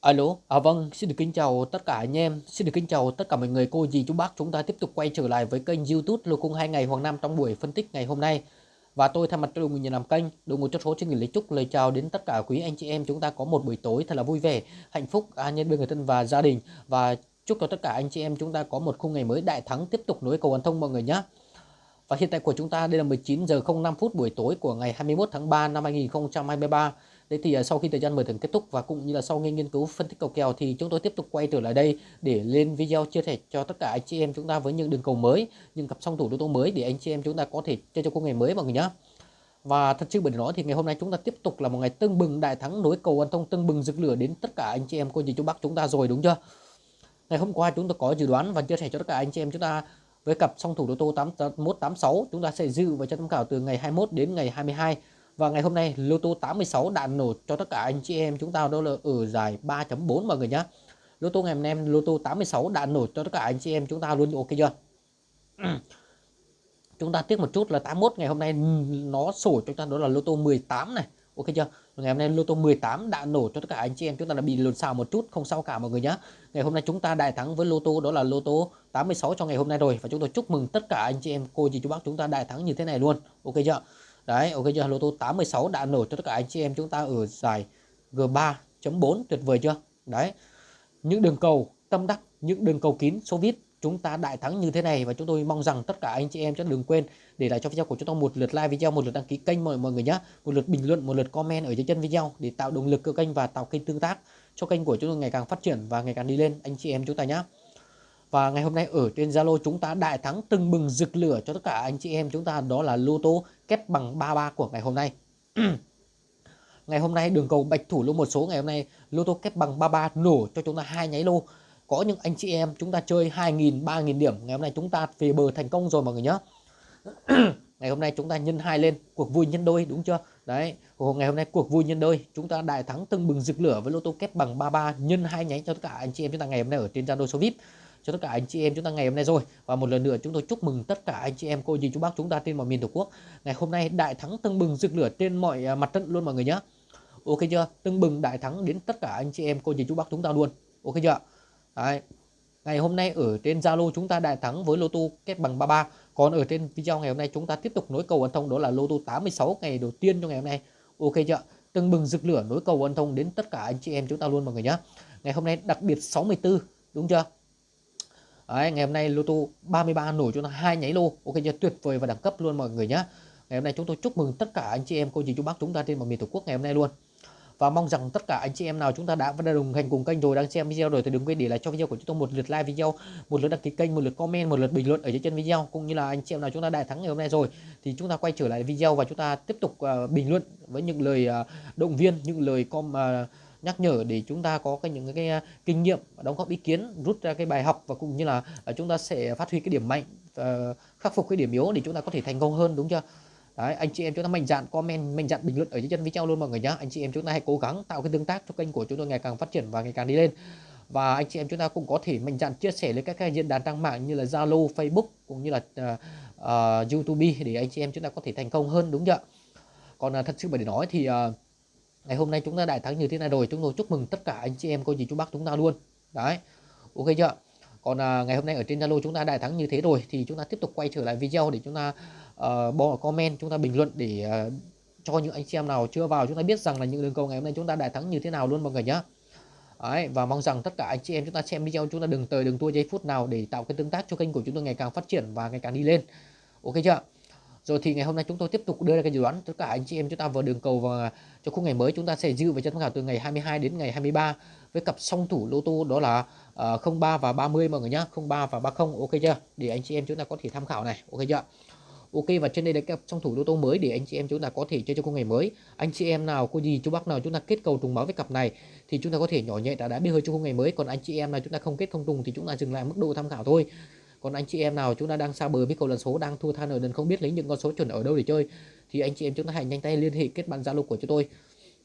Alo, à vâng, xin được kính chào tất cả anh em, xin được kính chào tất cả mọi người, cô dì chú bác. Chúng ta tiếp tục quay trở lại với kênh YouTube Lô Cung 2 ngày Hoàng Nam trong buổi phân tích ngày hôm nay. Và tôi thay mặt cho đội nhà làm kênh, đội ngũ cho số xin gửi lời chúc lời chào đến tất cả quý anh chị em chúng ta có một buổi tối thật là vui vẻ, hạnh phúc, an nhân bên người thân và gia đình và chúc cho tất cả anh chị em chúng ta có một khung ngày mới đại thắng tiếp tục nối cầu an thông mọi người nhé. Và hiện tại của chúng ta đây là 19 giờ 05 phút buổi tối của ngày 21 tháng 3 năm 2023. Thế thì à, sau khi thời gian mở thưởng kết thúc và cũng như là sau khi nghiên cứu phân tích cầu kèo thì chúng tôi tiếp tục quay trở lại đây để lên video chia sẻ cho tất cả anh chị em chúng ta với những đường cầu mới, những cặp song thủ lô tô mới để anh chị em chúng ta có thể chơi cho công ngày mới mọi người nhé. Và thật sự bởi nói thì ngày hôm nay chúng ta tiếp tục là một ngày tưng bừng đại thắng nối cầu an thông tưng bừng rực lửa đến tất cả anh chị em cô dì chú bác chúng ta rồi đúng chưa? Ngày hôm qua chúng ta có dự đoán và chia sẻ cho tất cả anh chị em chúng ta với cặp song thủ đô tô 8186 chúng ta sẽ dự và cho tham khảo từ ngày 21 đến ngày 22 và ngày hôm nay lô tô 86 đạn nổ cho tất cả anh chị em chúng ta đó là ở giải 3.4 mọi người nhé. Lô tô ngày hôm nay lô tô 86 đạn nổ cho tất cả anh chị em chúng ta luôn ok chưa? chúng ta tiếc một chút là 81 ngày hôm nay nó sổ cho chúng ta đó là lô tô 18 này. Ok chưa? Ngày hôm nay lô tô 18 đã nổ cho tất cả anh chị em chúng ta đã bị lột xào một chút, không sao cả mọi người nhé. Ngày hôm nay chúng ta đại thắng với lô tô đó là lô tô 86 cho ngày hôm nay rồi và chúng tôi chúc mừng tất cả anh chị em, cô dì chú bác chúng ta đại thắng như thế này luôn. Ok chưa? Đấy, ok chưa? Lô tô 86 đã nổ cho tất cả anh chị em chúng ta ở giải G3.4 tuyệt vời chưa? Đấy. Những đường cầu tâm đắc, những đường cầu kín số vít chúng ta đại thắng như thế này và chúng tôi mong rằng tất cả anh chị em sẽ đừng quên để lại cho video của chúng tôi một lượt like video, một lượt đăng ký kênh mọi mọi người nhé, một lượt bình luận, một lượt comment ở dưới chân video để tạo động lực cho kênh và tạo kênh tương tác cho kênh của chúng tôi ngày càng phát triển và ngày càng đi lên anh chị em chúng ta nhé. Và ngày hôm nay ở trên Zalo chúng ta đại thắng từng bừng rực lửa cho tất cả anh chị em chúng ta, đó là lô tô kép bằng 33 của ngày hôm nay. ngày hôm nay đường cầu bạch thủ lô một số, ngày hôm nay lô tô kép bằng 33 nổ cho chúng ta hai nháy lô. Có những anh chị em chúng ta chơi 2.000 3.000 điểm, ngày hôm nay chúng ta về bờ thành công rồi mọi người nhé. ngày hôm nay chúng ta nhân hai lên, cuộc vui nhân đôi, đúng chưa đấy ngày hôm nay cuộc vui nhân đôi, chúng ta đại thắng từng bừng rực lửa với lô tô kép bằng 33 nhân hai nháy cho tất cả anh chị em chúng ta ngày hôm nay ở trên Zalo số VIP cho tất cả anh chị em chúng ta ngày hôm nay rồi. Và một lần nữa chúng tôi chúc mừng tất cả anh chị em, cô dì, chú bác, chúng ta trên mọi miền tổ quốc. Ngày hôm nay đại thắng tưng bừng rực lửa trên mọi à, mặt trận luôn mọi người nhé ok chưa? Tưng bừng đại thắng đến tất cả anh chị em, cô dì, chú bác chúng ta luôn. Ok chưa? Đấy. ngày hôm nay ở trên Zalo chúng ta đại thắng với lô tô kết bằng 33 còn ở trên video ngày hôm nay chúng ta tiếp tục nối cầu ấn thông, đó là lô tô 86 ngày đầu tiên trong ngày hôm nay. Ok chưa? Tưng bừng rực lửa nối cầu ấn thông đến tất cả anh chị em chúng ta luôn mọi người nhé ngày hôm nay đặc biệt 64 đúng chưa? Đấy, ngày hôm nay lô tô 33 nổi cho nó hai nháy lô. Ok chưa tuyệt vời và đẳng cấp luôn mọi người nhé ngày hôm nay chúng tôi chúc mừng tất cả anh chị em cô dì chú bác chúng ta trên mọi miền tổ quốc ngày hôm nay luôn. Và mong rằng tất cả anh chị em nào chúng ta đã và đã đồng hành cùng kênh rồi đang xem video rồi thì đừng quên để lại cho video của chúng tôi một lượt like video một lượt đăng ký kênh một lượt comment một lượt bình luận ở dưới chân video. Cũng như là anh chị em nào chúng ta đại thắng ngày hôm nay rồi thì chúng ta quay trở lại video và chúng ta tiếp tục uh, bình luận với những lời uh, động viên những lời com uh, nhắc nhở để chúng ta có cái những cái, à, kinh nghiệm đóng góp ý kiến rút ra cái bài học và cũng như là à, chúng ta sẽ phát huy cái điểm mạnh ờ, khắc phục cái điểm yếu để chúng ta có thể thành công hơn đúng chưa? Đấy, anh chị em chúng ta mạnh dạn comment mạnh dạn bình luận ở dưới chân video luôn mọi người nhé anh chị em chúng ta hãy cố gắng tạo cái tương tác cho kênh của chúng tôi ngày càng phát triển và ngày càng đi lên. Và anh chị em chúng ta cũng có thể mạnh dạn chia sẻ lên các cái diễn đàn trang mạng như là Zalo, Facebook cũng như là uh, uh, YouTube để anh chị em chúng ta có thể thành công hơn đúng chưa? Còn uh, thật sự mà để nói thì uh, ngày hôm nay chúng ta đại thắng như thế này rồi chúng tôi chúc mừng tất cả anh chị em cô dì chú bác chúng ta luôn. Đấy ok chưa? Còn à, ngày hôm nay ở trên Zalo chúng ta đại thắng như thế rồi thì chúng ta tiếp tục quay trở lại video để chúng ta uh, bỏ comment chúng ta bình luận để uh, cho những anh chị em nào chưa vào chúng ta biết rằng là những đường cầu ngày hôm nay chúng ta đại thắng như thế nào luôn mọi người nhé Đấy, và mong rằng tất cả anh chị em chúng ta xem video chúng ta đừng tới đừng tua giây phút nào để tạo cái tương tác cho kênh của chúng tôi ngày càng phát triển và ngày càng đi lên. Ok chưa? Rồi thì ngày hôm nay chúng tôi tiếp tục đưa ra cái dự đoán tất cả anh chị em chúng ta vào đường cầu và cho khung ngày mới chúng ta sẽ dư về chân tham khảo từ ngày 22 đến ngày 23 với cặp song thủ lô tô đó là ờ, uh, 03 và 30 mọi người nhá 03 và 30 ok chưa? Để anh chị em chúng ta có thể tham khảo này ok chưa? Ok và trên đây là cặp song thủ lô tô mới để anh chị em chúng ta có thể chơi cho khung ngày mới. Anh chị em nào cô gì chú bác nào chúng ta kết cầu trùng báo với cặp này thì chúng ta có thể nhỏ nhẹ đã đã biết hơi cho khung ngày mới. Còn anh chị em nào chúng ta không kết không trùng thì chúng ta dừng lại mức độ tham khảo thôi còn anh chị em nào chúng ta đang xa bờ với cầu lần số đang thua than ở đần không biết lấy những con số chuẩn ở đâu để chơi thì anh chị em chúng ta hãy nhanh tay liên hệ kết bạn zalo của chúng tôi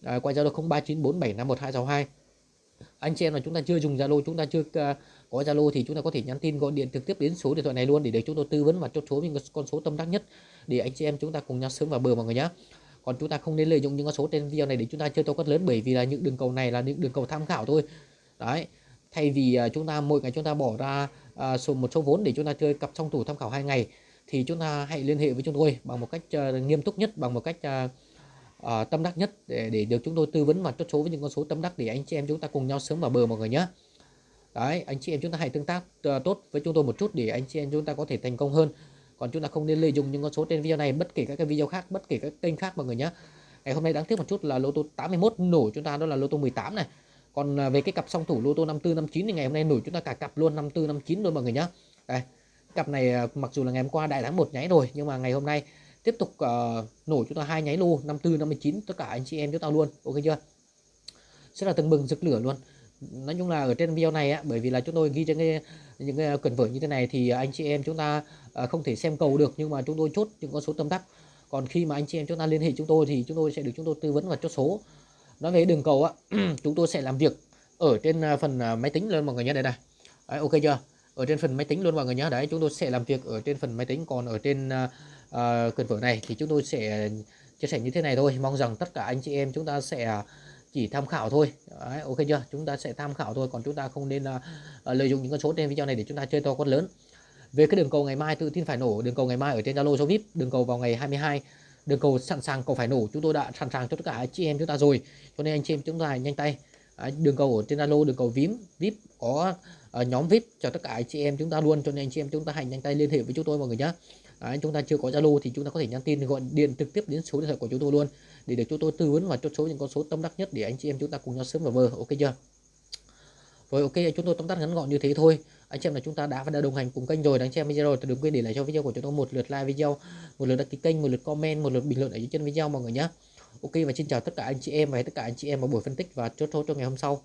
à, qua zalo 0394751262 anh chị em nào chúng ta chưa dùng zalo chúng ta chưa uh, có zalo thì chúng ta có thể nhắn tin gọi điện trực tiếp đến số điện thoại này luôn để được chúng tôi tư vấn và chốt số những con số tâm đắc nhất để anh chị em chúng ta cùng nhau sớm vào bờ mọi người nhé còn chúng ta không nên lợi dụng những con số trên video này để chúng ta chơi to quất lớn bởi vì là những đường cầu này là những đường cầu tham khảo thôi đấy thay vì chúng ta mỗi ngày chúng ta bỏ ra uh, số một số vốn để chúng ta chơi cặp song thủ tham khảo hai ngày thì chúng ta hãy liên hệ với chúng tôi bằng một cách uh, nghiêm túc nhất bằng một cách uh, uh, tâm đắc nhất để để được chúng tôi tư vấn và chốt số với những con số tâm đắc để anh chị em chúng ta cùng nhau sớm vào bờ mọi người nhé. Đấy anh chị em chúng ta hãy tương tác uh, tốt với chúng tôi một chút để anh chị em chúng ta có thể thành công hơn. Còn chúng ta không nên lợi dụng những con số trên video này bất kể các cái video khác bất kể các kênh khác mọi người nhé. Ngày hôm nay đáng tiếc một chút là lô tô 81 nổ chúng ta đó là lô tô 18 này còn à, về cái cặp song thủ lô tô 54 59 thì ngày hôm nay nổi chúng ta cả cặp luôn 54 59 luôn mọi người nhé đây cặp này à, mặc dù là ngày hôm qua đại thắng một nháy rồi nhưng mà ngày hôm nay tiếp tục uh, nổi chúng ta hai nháy lô 54 59 tất cả anh chị em chúng ta luôn ok chưa? Rất là tưng bừng rực lửa luôn. Nói chung là ở trên video này á bởi vì là chúng tôi ghi trên cái những cái quyển vở như thế này thì anh chị em chúng ta uh, không thể xem cầu được nhưng mà chúng tôi chốt những con số tâm đắc còn khi mà anh chị em chúng ta liên hệ chúng tôi thì chúng tôi sẽ được chúng tôi tư vấn và chốt số nói về đường cầu á chúng tôi sẽ làm việc ở trên à, phần à, máy tính luôn mọi người nhé. Đây này. Đấy, ok chưa? Ở trên phần máy tính luôn mọi người nhé. Đấy chúng tôi sẽ làm việc ở trên phần máy tính. Còn ở trên à, uh, cần vở này thì chúng tôi sẽ chia sẻ như thế này thôi. Mong rằng tất cả anh chị em chúng ta sẽ chỉ tham khảo thôi. Đấy, ok chưa? Chúng ta sẽ tham khảo thôi. Còn chúng ta không nên uh, lợi dụng những con số trên video này để chúng ta chơi to con lớn. Về cái đường cầu ngày mai tự tin phải nổ. Đường cầu ngày mai ở trên Zalo số VIP. Đường cầu vào ngày 22 đường cầu sẵn sàng cầu phải nổ. Chúng tôi đã sẵn sàng cho tất cả anh chị em chúng ta rồi. Cho nên anh chị em chúng ta nhanh tay. Đường cầu ở trên Zalo đường cầu vím VIP có ờ, nhóm VIP cho tất cả anh chị em chúng ta luôn. Cho nên anh chị em chúng ta hãy nhanh tay liên hệ với chúng tôi mọi người nhé Đấy, chúng ta chưa có Zalo thì chúng ta có thể nhắn tin gọi điện trực tiếp đến số điện thoại của chúng tôi luôn. Để được chúng tôi tư vấn và chốt số những con số tâm đắc nhất để anh chị em chúng ta cùng nhau sớm vào bờ. Ok chưa? Rồi, ok, chúng tôi tóm tắt ngắn gọn như thế thôi. Anh chị em là chúng ta đã và đã đồng hành cùng kênh rồi. Anh chị em video rồi, thì đừng quên để lại cho video của chúng tôi một lượt like video, một lượt đăng ký kênh, một lượt comment, một lượt bình luận ở dưới chân video mọi người nhé ok, và xin chào tất cả anh chị em và tất cả anh chị em vào buổi phân tích và chốt số cho ngày hôm sau.